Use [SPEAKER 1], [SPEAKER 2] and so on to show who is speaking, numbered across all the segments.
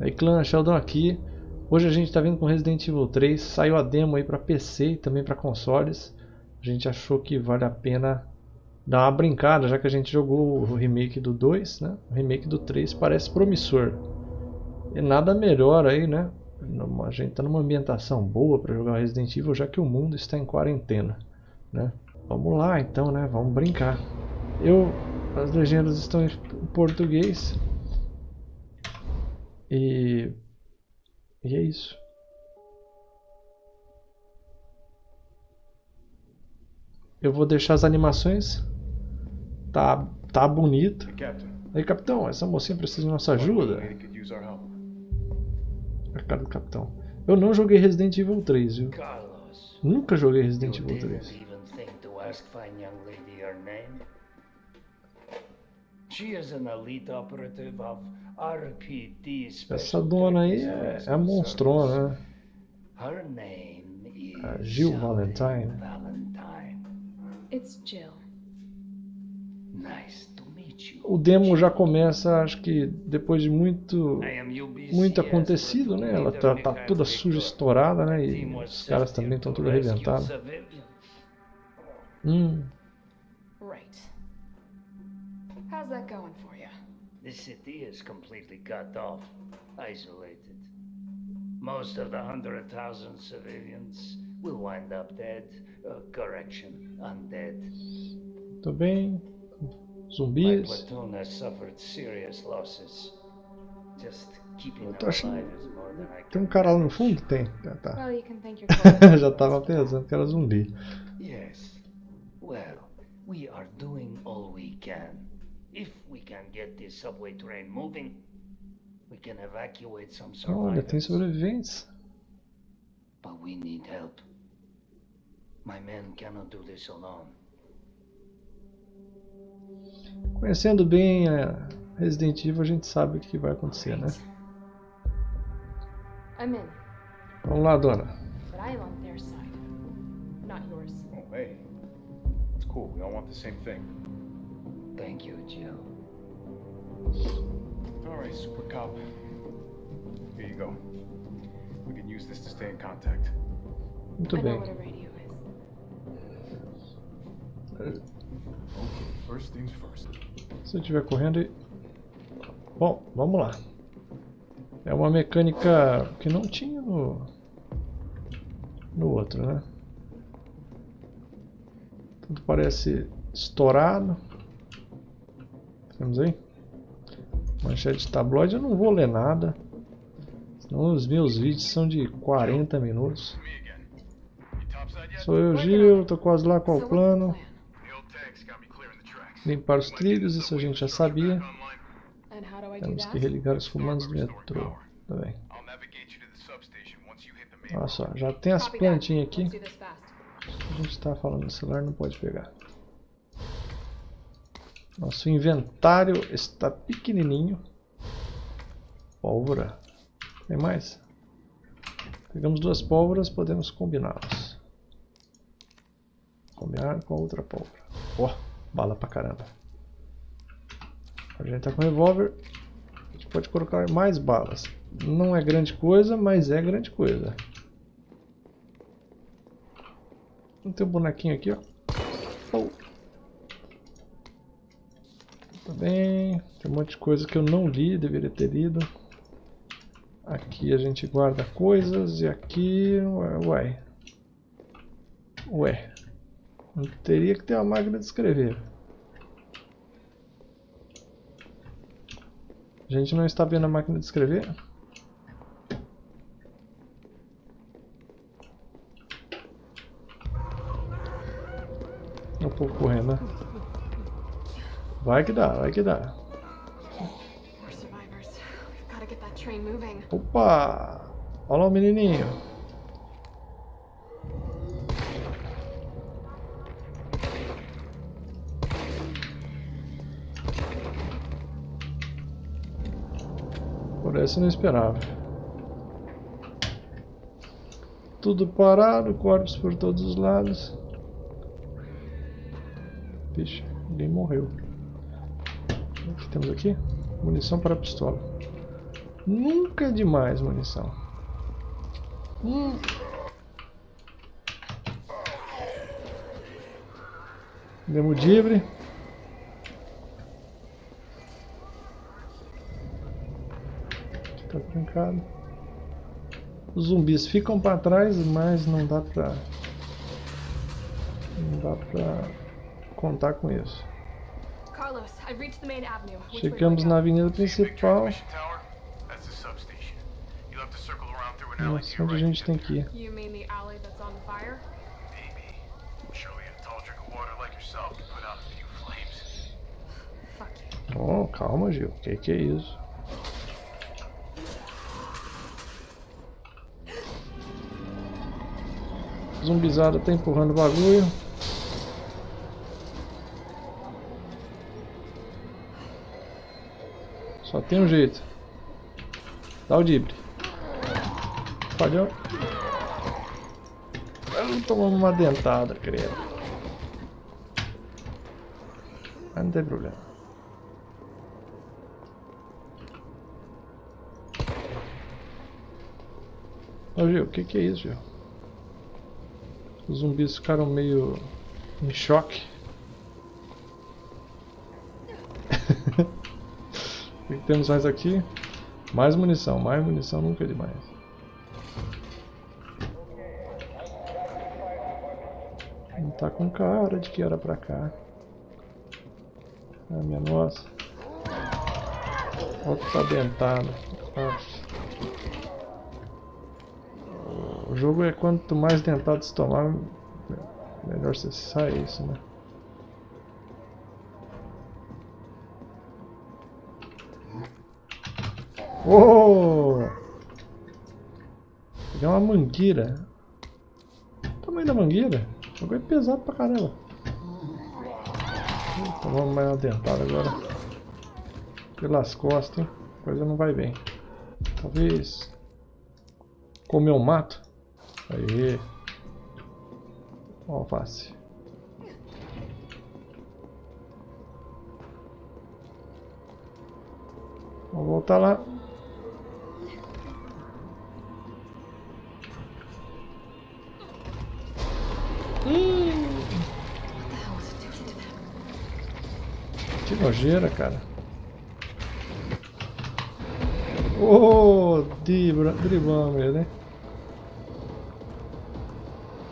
[SPEAKER 1] Aí clã, Sheldon aqui. Hoje a gente está vindo com Resident Evil 3. Saiu a demo aí para PC e também para consoles. A gente achou que vale a pena dar uma brincada, já que a gente jogou o remake do 2, né? O remake do 3 parece promissor. E nada melhor aí, né? A gente está numa ambientação boa para jogar Resident Evil, já que o mundo está em quarentena, né? Vamos lá então, né? Vamos brincar. Eu, as legendas estão em português. E, e é isso. Eu vou deixar as animações. Tá, tá bonito. Aí, capitão, essa mocinha precisa de nossa ajuda. A cara do capitão. Eu não joguei Resident Evil 3, viu? Nunca joguei Resident Evil 3. Essa dona aí é, é a monstrona, né? A Jill Valentine. It's Jill. Nice o demo já começa, acho que depois de muito muito acontecido, né? Ela tá, tá toda suja, estourada, né? E os caras também estão tudo arrebentados. Hum. Right. How's that going for? The city is completely cut off, isolated. Most of the hundred thousand civilians will wind up dead. Uh, correction, undead. Tô bem. Zumbis. Eu tô achando... Tem um cara lá no fundo? Tem. Já tá. Já tava pensando que era zumbi. Yes. Well, we are doing all we can. If we can get this subway train moving, we can evacuate some survivors. Olha, tem sobreviventes. But we need help. My men cannot do this alone. Conhecendo bem a Resident Evil, a gente sabe o que vai acontecer, né? Vamos lá, dona. Oh, hey. It's cool. We all want the same thing. Thank you, Jill. All right, Super Cop. Here you go. We can use this to stay in contact. Muito bem. Se eu estiver correndo... E... Bom, vamos lá. É uma mecânica que não tinha no, no outro, né? Tudo parece estourado. Temos aí. Manchete tabloide, eu não vou ler nada. Senão os meus vídeos são de 40 minutos. Sou eu, Gil, tô quase lá com o plano. Limpar os trilhos, isso a gente já sabia. Temos que religar os comandos do metrô. Tá bem. Olha só, já tem as plantinhas aqui. A gente está falando no celular, não pode pegar. Nosso inventário está pequenininho. Pólvora. Tem mais? Pegamos duas pólvoras, podemos combiná-las. Combinar com a outra pólvora. Ó. Oh. Bala pra caramba. A gente tá com revólver. A gente pode colocar mais balas. Não é grande coisa, mas é grande coisa. Tem um bonequinho aqui, ó. Oh. Bem. Tem um monte de coisa que eu não li, deveria ter lido. Aqui a gente guarda coisas e aqui... Ué. Ué. Teria que ter uma máquina de escrever. A gente não está vendo a máquina de escrever? Um pouco correndo, né? Vai que dá, vai que dá. Opa! Olha lá o menininho. Por essa eu não esperava. Tudo parado, corpos por todos os lados. Vixe, ninguém morreu. Temos aqui? Munição para pistola. Nunca é demais munição. Hum. Demudibre. Tá trancado. Os zumbis ficam para trás, mas não dá pra... Não dá pra contar com isso.
[SPEAKER 2] Carlos, I've reached the main avenue.
[SPEAKER 1] Chegamos na avenida principal.
[SPEAKER 3] transmission tower? That's the substation. You'll have to circle around through an alley to
[SPEAKER 1] Nossa, onde a gente tem que ir?
[SPEAKER 2] You mean the alley that's on fire?
[SPEAKER 3] Maybe. Show you a tall drink of water like yourself to put out a few flames.
[SPEAKER 2] Fuck you.
[SPEAKER 1] Oh, calma, Gil. Que que é isso? Zumbizada tá empurrando o bagulho. Tem um jeito. Dá o dibre. Falhou. Tomamos uma dentada, credo. Mas não tem problema. Ô Gil, o que, que é isso, Gil? Os zumbis ficaram meio em choque. Que, que temos mais aqui? Mais munição, mais munição nunca é demais. Não tá com cara de que era pra cá. Ah, minha nossa. Outro tá dentado. Nossa. O jogo é quanto mais dentado se tomar, melhor você sai isso, né? Oh! Pegar uma mangueira. O tamanho da mangueira? O jogo é pesado pra caramba. Tomamos mais uma dentada agora. Pelas costas, hein? A coisa não vai bem. Talvez comer um mato. Aí. Alface. Vamos voltar lá. Que nojeira, cara. Oh, dribla, driblamos ele, hein?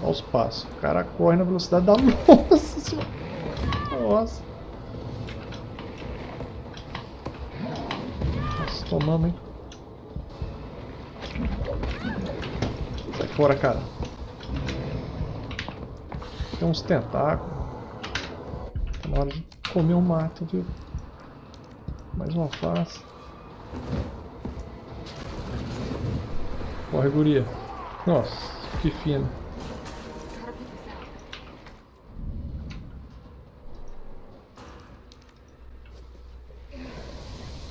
[SPEAKER 1] Olha os passos. O cara corre na velocidade da senhora. Nossa. Nossa, tomamos, hein? Sai fora, cara. Tem uns tentáculos. Tá hora de comer um mato, viu? Mais uma face. Corre, guria. Nossa, que
[SPEAKER 2] out.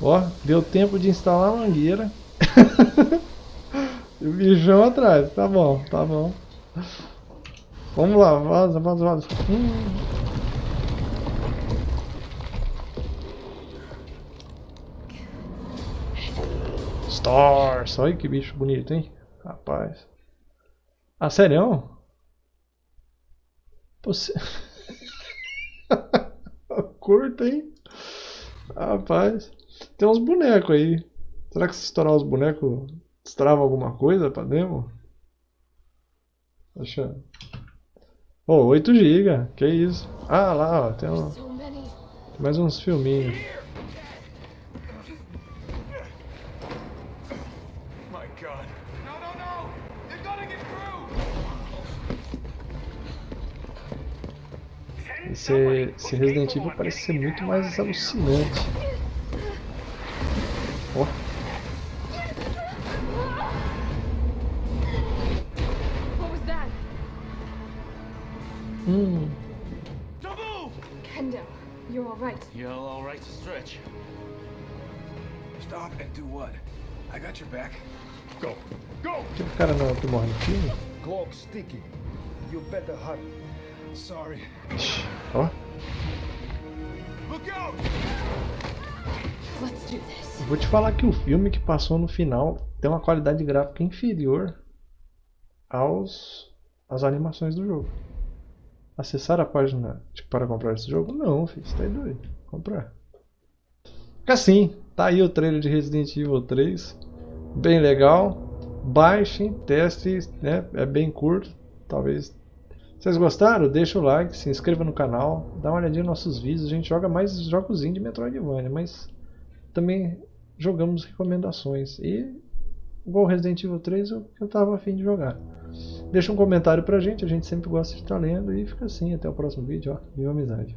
[SPEAKER 1] Ó, deu tempo de instalar a mangueira. o bichão atrás. Tá bom, tá bom. Vamos lá, vaza, vaza, vaza. Hum. Stars. Olha que bicho bonito, hein? Rapaz. Ah, sério? Você... Curta, hein? Rapaz. Tem uns bonecos aí. Será que se estourar os bonecos, destrava alguma coisa pra demo? Deixa. Ô, 8 GB, que isso? Ah, lá, ó, tem, um- tem mais uns filminhos.
[SPEAKER 3] My god. No, no, no! They're gonna get through!
[SPEAKER 1] Esse, esse Resident Evil parece ser muito mais alucinante.
[SPEAKER 2] That?
[SPEAKER 1] hum!
[SPEAKER 2] Kendo, you're alright.
[SPEAKER 4] You're all right to stretch.
[SPEAKER 3] Stop and do what? I got your back.
[SPEAKER 4] Go. Go!
[SPEAKER 1] aquele cara não que morre no filme?
[SPEAKER 5] Clock sticky. You better hurry.
[SPEAKER 1] Ó. Vou te falar que o filme que passou no final tem uma qualidade gráfica inferior aos às animações do jogo. Acessar a página de- para comprar esse jogo? Não, filho, você tá aí doido. Comprar. Assim, tá aí o trailer de Resident Evil 3. Bem legal. Baixem, testem, né? É bem curto. Talvez. Vocês gostaram? Deixa o like, se inscreva no canal, dá uma olhadinha nos nossos vídeos. A gente joga mais jogos de Metroidvania, mas também jogamos recomendações. E igual Resident Evil 3 eu, eu tava afim de jogar. Deixa um comentário pra gente, a gente sempre gosta de estar lendo e fica assim, até o próximo vídeo, ó. Viva amizade.